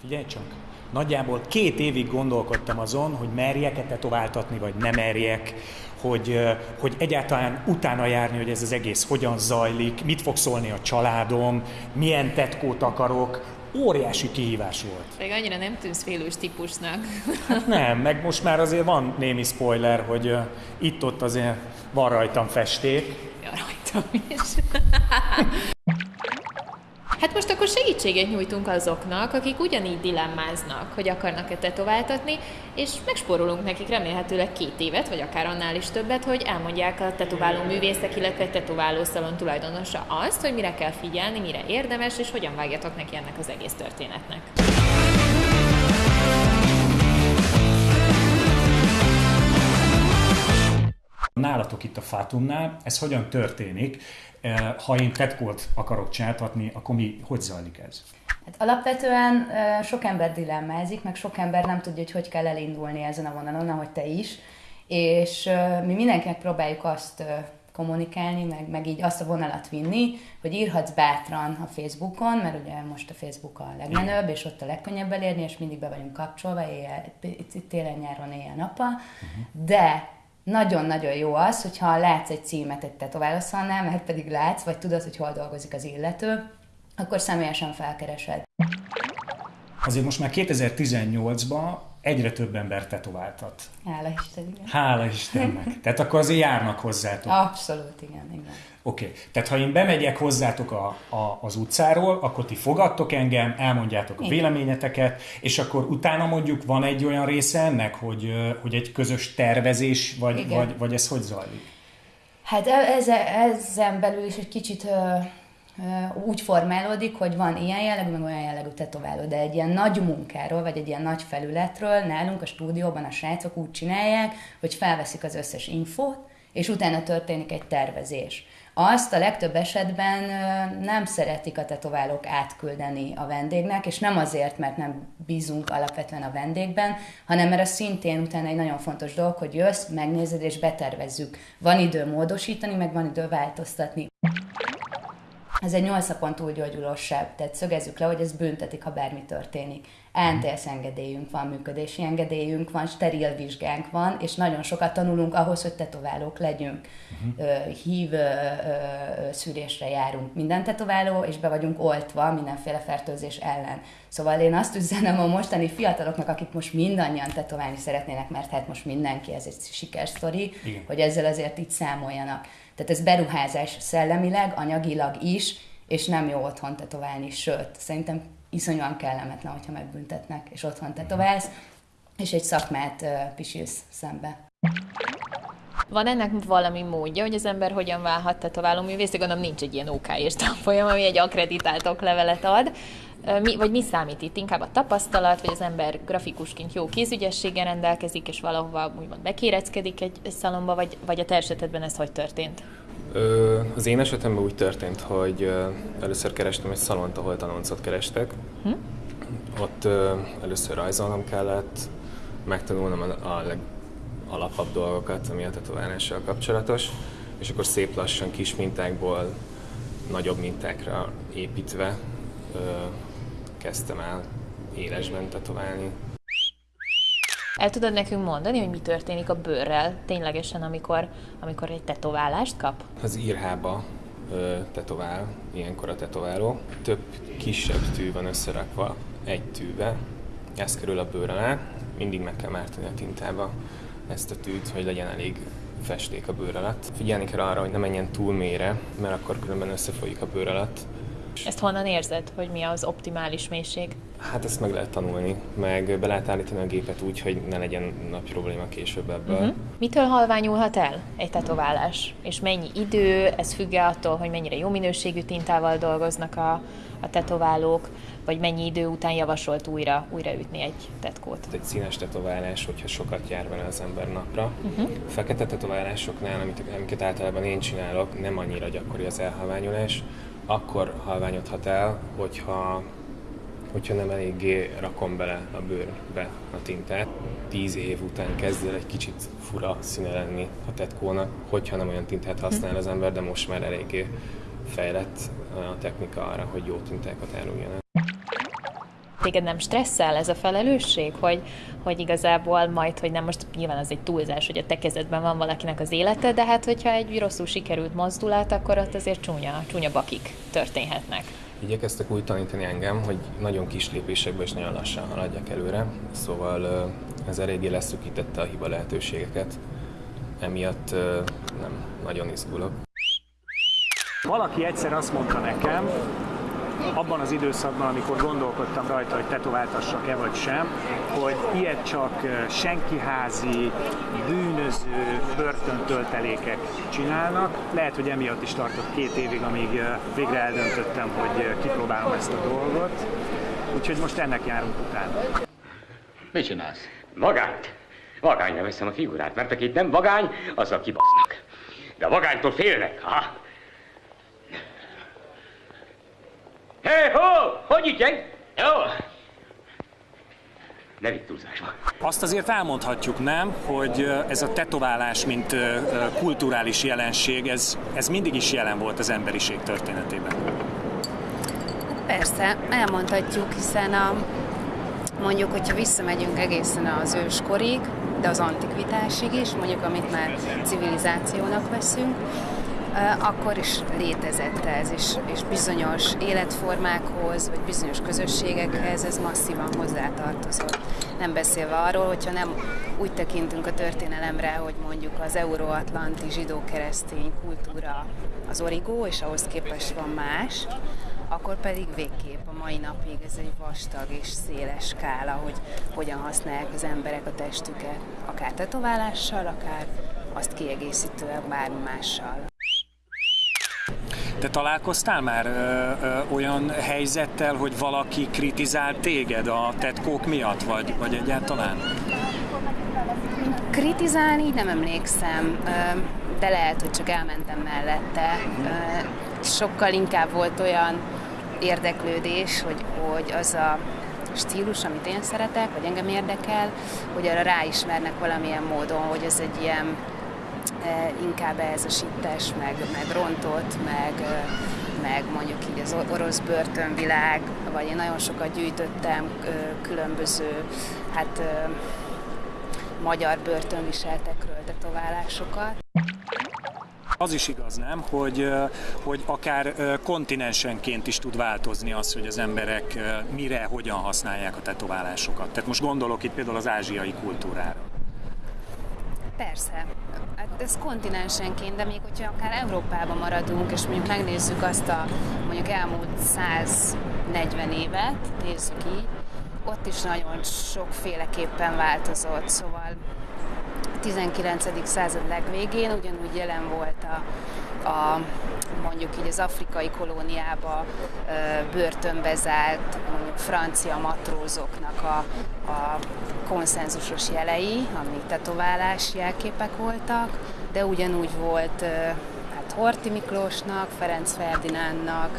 Figyelj csak, nagyjából két évig gondolkodtam azon, hogy merjek-e tetováltatni, vagy nem merjek, hogy, hogy egyáltalán utána járni, hogy ez az egész hogyan zajlik, mit fog szólni a családom, milyen tetkót akarok, óriási kihívás volt. Még annyira nem tűnsz félős típusnak. Hát nem, meg most már azért van némi spoiler, hogy uh, itt-ott azért van rajtam festék. Ja, rajtam is. Segítséget nyújtunk azoknak, akik ugyanígy dilemmáznak, hogy akarnak-e tetováltatni, és megspórolunk nekik remélhetőleg két évet, vagy akár annál is többet, hogy elmondják a tetováló művészek, illetve egy tetováló szalon tulajdonosa azt, hogy mire kell figyelni, mire érdemes, és hogyan vágjatok neki ennek az egész történetnek. Nálatok itt a Fátumnál, ez hogyan történik? Eh, ha én tetkót akarok csináltatni, akkor mi, hogy zajlik ez? Hát alapvetően eh, sok ember dilemmázik, meg sok ember nem tudja, hogy hogy kell elindulni ezen a vonalon, ahogy te is. És eh, mi mindenkinek próbáljuk azt kommunikálni, meg, meg így azt a vonalat vinni, hogy írhatsz bátran a Facebookon, mert ugye most a Facebook a legmenőbb, és ott a legkönnyebb elérni, és mindig be vagyunk kapcsolva, éjjel, télen-nyáron, éjjel-nappal, uh-huh. de nagyon-nagyon jó az, hogyha látsz egy címet egy tetoválószalnál, mert pedig látsz, vagy tudod, hogy hol dolgozik az illető, akkor személyesen felkeresed. Azért most már 2018-ban egyre több ember tetováltat. Hála Isten, igen. Hála Istennek. Tehát akkor azért járnak hozzátok. Abszolút, igen, igen. Oké, okay. tehát ha én bemegyek hozzátok a, a, az utcáról, akkor ti fogadtok engem, elmondjátok a Igen. véleményeteket, és akkor utána mondjuk van egy olyan része ennek, hogy, hogy egy közös tervezés, vagy, vagy, vagy ez hogy zajlik? Hát e, ezen, ezen belül is egy kicsit úgy formálódik, hogy van ilyen jellegű, meg olyan jellegű tetováló, de egy ilyen nagy munkáról, vagy egy ilyen nagy felületről nálunk a stúdióban a srácok úgy csinálják, hogy felveszik az összes infót, és utána történik egy tervezés. Azt a legtöbb esetben nem szeretik a tetoválók átküldeni a vendégnek, és nem azért, mert nem bízunk alapvetően a vendégben, hanem mert az szintén utána egy nagyon fontos dolog, hogy jössz, megnézed és betervezzük. Van idő módosítani, meg van idő változtatni. Ez egy 8 napon túl sebb, tehát szögezzük le, hogy ez büntetik, ha bármi történik. ANTS engedélyünk van, működési engedélyünk van, steril vizsgánk van, és nagyon sokat tanulunk ahhoz, hogy tetoválók legyünk. Uh-huh. Hív szűrésre járunk minden tetováló, és be vagyunk oltva mindenféle fertőzés ellen. Szóval én azt üzenem a mostani fiataloknak, akik most mindannyian tetoválni szeretnének, mert hát most mindenki, ez egy sikersztori, Igen. hogy ezzel azért itt számoljanak. Tehát ez beruházás szellemileg, anyagilag is, és nem jó otthon tetoválni, sőt, szerintem iszonyúan kellemetlen, hogyha megbüntetnek, és otthon tetoválsz, és egy szakmát uh, pisilsz szembe. Van ennek valami módja, hogy az ember hogyan válhat tetováló művész? Gondolom nincs egy ilyen OK és tanfolyam, ami egy akreditált oklevelet ad. Mi, vagy mi számít itt? Inkább a tapasztalat, vagy az ember grafikusként jó kézügyességgel rendelkezik, és valahova úgymond bekéreckedik egy, egy szalomba, vagy, vagy a te esetedben ez hogy történt? Az én esetemben úgy történt, hogy először kerestem egy szalont, ahol tanoncot kerestek. Hm? Ott először rajzolnom kellett, megtanulnom a legalapabb dolgokat, ami a tetoválással kapcsolatos, és akkor szép lassan kis mintákból nagyobb mintákra építve kezdtem el élesben tetoválni. El tudod nekünk mondani, hogy mi történik a bőrrel ténylegesen, amikor, amikor egy tetoválást kap? Az írhába ö, tetovál, ilyenkor a tetováló. Több kisebb tű van összerakva egy tűbe, ez kerül a bőr alá, mindig meg kell mártani a tintába ezt a tűt, hogy legyen elég festék a bőr alatt. Figyelni kell arra, hogy ne menjen túl mélyre, mert akkor különben összefolyik a bőr alatt, ezt honnan érzed, hogy mi az optimális mélység? Hát ezt meg lehet tanulni, meg be lehet állítani a gépet úgy, hogy ne legyen nagy probléma később ebből. Uh-huh. Mitől halványulhat el egy tetoválás? És mennyi idő? Ez függ attól, hogy mennyire jó minőségű tintával dolgoznak a, a tetoválók, vagy mennyi idő után javasolt újra, újra ütni egy tetkót? Egy színes tetoválás, hogyha sokat jár vele az ember napra. Uh-huh. A fekete tetoválásoknál, amit, amiket általában én csinálok, nem annyira gyakori az elhalványulás, akkor halványodhat el, hogyha, hogyha nem eléggé rakom bele a bőrbe a tintát. Tíz év után kezd el egy kicsit fura színe lenni a tetkónak, hogyha nem olyan tintát használ az ember, de most már eléggé fejlett a technika arra, hogy jó tintákat áruljanak. Téged nem stresszel ez a felelősség, hogy, hogy igazából majd, hogy nem most nyilván az egy túlzás, hogy a te kezedben van valakinek az élete, de hát hogyha egy rosszul sikerült mozdulat, akkor ott azért csúnya, csúnya bakik történhetnek. Igyekeztek úgy tanítani engem, hogy nagyon kis lépésekben és nagyon lassan haladjak előre, szóval ez eléggé leszűkítette a hiba lehetőségeket, emiatt nem nagyon izgulok. Valaki egyszer azt mondta nekem, abban az időszakban, amikor gondolkodtam rajta, hogy tetováltassak-e vagy sem, hogy ilyet csak senkiházi, bűnöző börtöntöltelékek csinálnak. Lehet, hogy emiatt is tartott két évig, amíg végre eldöntöttem, hogy kipróbálom ezt a dolgot. Úgyhogy most ennek járunk utána. Mit csinálsz? Vagányt. Vagányra veszem a figurát, mert aki nem vagány, azzal kibasznak. De a vagánytól félnek, ha? Hé, ho! Hogy ügyeg? Jó! Ne vitt túlzásba. Azt azért elmondhatjuk, nem, hogy ez a tetoválás, mint kulturális jelenség, ez, ez mindig is jelen volt az emberiség történetében. Persze, elmondhatjuk, hiszen a, mondjuk, hogyha visszamegyünk egészen az őskorig, de az antikvitásig is, mondjuk amit már civilizációnak veszünk, akkor is létezett ez, és, és bizonyos életformákhoz, vagy bizonyos közösségekhez ez masszívan hozzátartozott. Nem beszélve arról, hogyha nem úgy tekintünk a történelemre, hogy mondjuk az euróatlanti zsidó-keresztény kultúra az origó, és ahhoz képest van más, akkor pedig végképp a mai napig ez egy vastag és széles skála, hogy hogyan használják az emberek a testüket, akár tetoválással, akár azt kiegészítően bármi mással. Te találkoztál már ö, ö, olyan helyzettel, hogy valaki kritizált téged a tetkók miatt, vagy, vagy egyáltalán? Kritizálni nem emlékszem, de lehet, hogy csak elmentem mellette. Sokkal inkább volt olyan érdeklődés, hogy, hogy az a stílus, amit én szeretek, vagy engem érdekel, hogy arra ráismernek valamilyen módon, hogy ez egy ilyen inkább ez a sittes, meg, meg rontott, meg, meg mondjuk így az orosz börtönvilág, vagy én nagyon sokat gyűjtöttem különböző hát, magyar börtönviseltekről tetoválásokat. Az is igaz, nem, hogy, hogy akár kontinensenként is tud változni az, hogy az emberek mire, hogyan használják a tetoválásokat. Tehát most gondolok itt például az ázsiai kultúrára. Persze, hát ez kontinensenként, de még hogyha akár Európában maradunk, és mondjuk megnézzük azt a mondjuk elmúlt 140 évet, nézzük így, ott is nagyon sokféleképpen változott, szóval 19. század legvégén ugyanúgy jelen volt a, a mondjuk így az afrikai kolóniába börtönbe zárt francia matrózoknak a, a konszenzusos jelei, amik tetoválás jelképek voltak, de ugyanúgy volt hát Horti Miklósnak, Ferenc Ferdinándnak,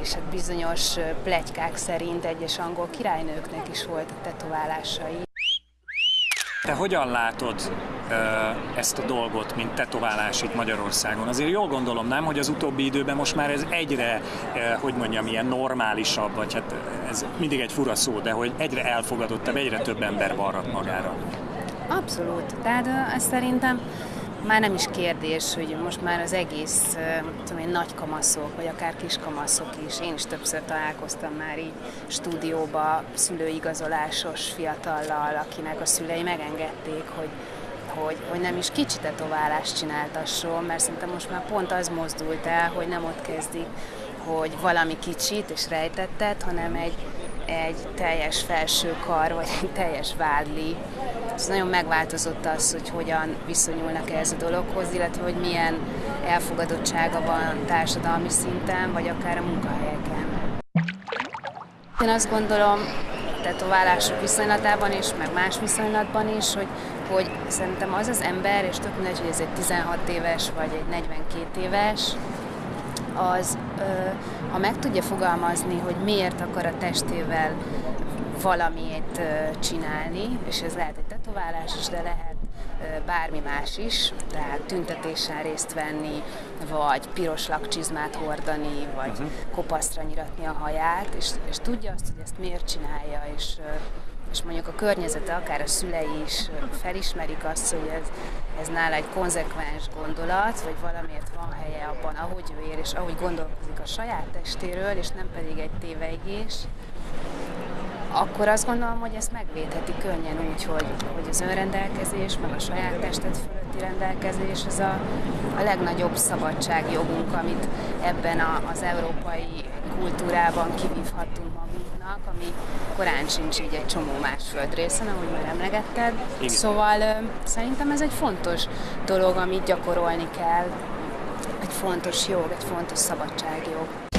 és hát bizonyos plegykák szerint egyes angol királynőknek is voltak tetoválásai. Te hogyan látod ezt a dolgot, mint tetoválás itt Magyarországon? Azért jól gondolom, nem, hogy az utóbbi időben most már ez egyre, hogy mondjam, ilyen normálisabb, vagy hát ez mindig egy fura szó, de hogy egyre elfogadottabb, egyre több ember varrat magára. Abszolút. Tehát ez szerintem már nem is kérdés, hogy most már az egész tudom én, nagy kamaszok, vagy akár kis kamaszok is, én is többször találkoztam már így stúdióba szülőigazolásos fiatallal, akinek a szülei megengedték, hogy hogy, hogy nem is kicsi tetoválást csináltasson, mert szerintem most már pont az mozdult el, hogy nem ott kezdik, hogy valami kicsit és rejtettet, hanem egy, egy teljes felső kar, vagy egy teljes vádli. Ez nagyon megváltozott az, hogy hogyan viszonyulnak ehhez a dologhoz, illetve hogy milyen elfogadottsága van társadalmi szinten, vagy akár a munkahelyeken. Én azt gondolom, tetoválások viszonylatában is, meg más viszonylatban is, hogy, hogy szerintem az az ember, és tök mindegy, hogy ez egy 16 éves vagy egy 42 éves, az, ha meg tudja fogalmazni, hogy miért akar a testével valamit csinálni, és ez lehet egy tetoválás is, de lehet bármi más is, tehát tüntetésen részt venni, vagy piros lakcsizmát hordani, vagy uh-huh. kopasztra nyiratni a haját, és, és tudja azt, hogy ezt miért csinálja, és és mondjuk a környezete, akár a szülei is felismerik azt, hogy ez, ez nála egy konzekvens gondolat, vagy valamiért van helye abban, ahogy ő ér, és ahogy gondolkozik a saját testéről, és nem pedig egy téveigés, akkor azt gondolom, hogy ezt megvédheti könnyen úgy, hogy, hogy az önrendelkezés, meg a saját testet fölötti rendelkezés, az a, a legnagyobb szabadságjogunk, amit ebben a, az európai kultúrában kivívhatunk magunknak, ami korán sincs így egy csomó más földrészen, ahogy már emlegetted. Igen. Szóval ö, szerintem ez egy fontos dolog, amit gyakorolni kell, egy fontos jog, egy fontos szabadságjog.